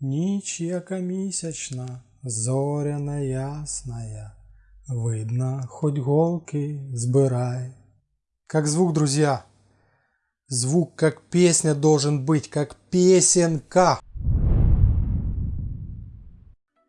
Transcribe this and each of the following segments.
Ніч яка місячна, зоряна ясная, Видно, хоть голки збирай. Как звук, друзья. Звук как песня должен быть, как песенка.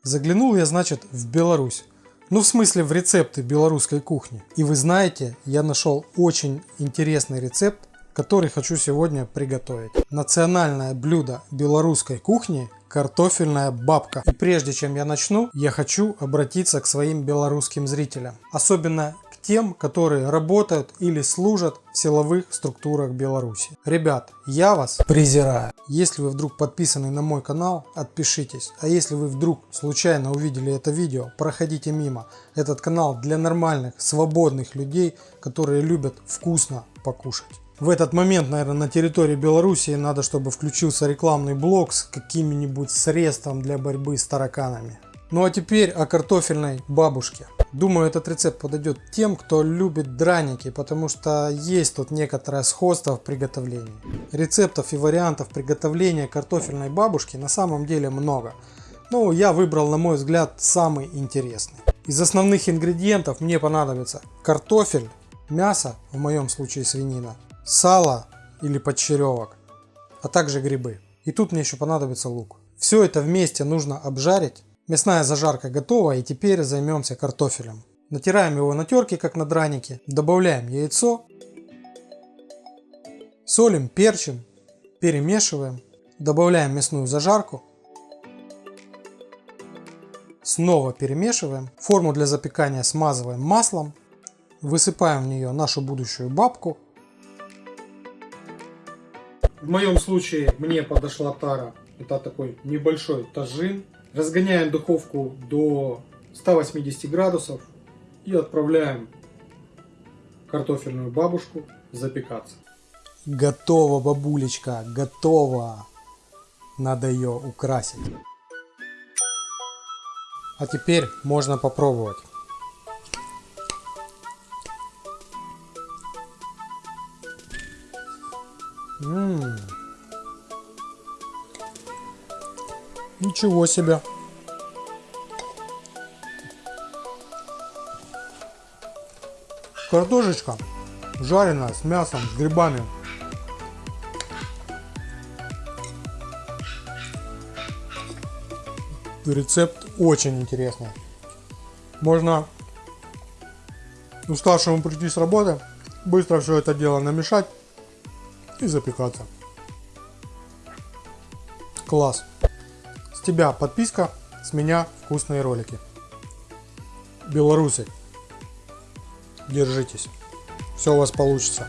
Заглянул я, значит, в Беларусь. Ну, в смысле, в рецепты белорусской кухни. И вы знаете, я нашел очень интересный рецепт, который хочу сегодня приготовить. Национальное блюдо белорусской кухни – картофельная бабка. И прежде чем я начну, я хочу обратиться к своим белорусским зрителям. Особенно тем, которые работают или служат в силовых структурах Беларуси. Ребят, я вас презираю. Если вы вдруг подписаны на мой канал, отпишитесь. А если вы вдруг случайно увидели это видео, проходите мимо. Этот канал для нормальных, свободных людей, которые любят вкусно покушать. В этот момент, наверное, на территории Беларуси надо, чтобы включился рекламный блок с каким-нибудь средством для борьбы с тараканами. Ну а теперь о картофельной бабушке. Думаю, этот рецепт подойдет тем, кто любит драники, потому что есть тут некоторое сходство в приготовлении. Рецептов и вариантов приготовления картофельной бабушки на самом деле много. Но я выбрал, на мой взгляд, самый интересный. Из основных ингредиентов мне понадобится картофель, мясо, в моем случае свинина, сало или подчеревок, а также грибы. И тут мне еще понадобится лук. Все это вместе нужно обжарить Мясная зажарка готова и теперь займемся картофелем. Натираем его на терке, как на дранике. Добавляем яйцо. Солим, перчим. Перемешиваем. Добавляем мясную зажарку. Снова перемешиваем. Форму для запекания смазываем маслом. Высыпаем в нее нашу будущую бабку. В моем случае мне подошла тара. Это такой небольшой тажин. Разгоняем духовку до 180 градусов и отправляем картофельную бабушку запекаться. Готово, бабулечка, готово. Надо ее украсить. А теперь можно попробовать. Ммм. Ничего себе. Картошечка жареная с мясом, с грибами. Рецепт очень интересный. Можно уставшему прийти с работы, быстро все это дело намешать и запекаться. Класс тебя подписка, с меня вкусные ролики. Белорусы, держитесь. Все у вас получится.